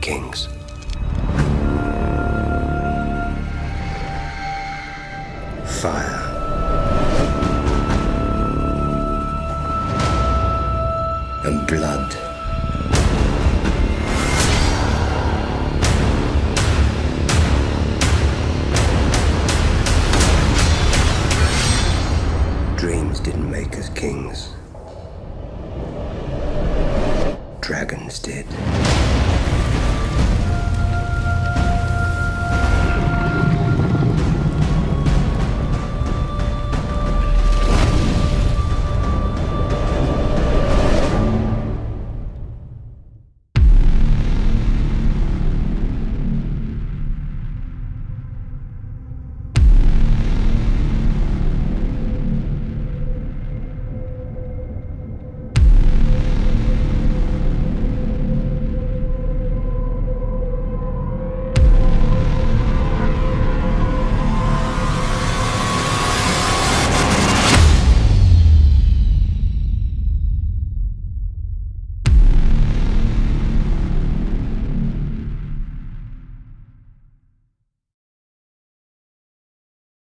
Kings. Fire. And blood. dreams didn't make us kings dragons did.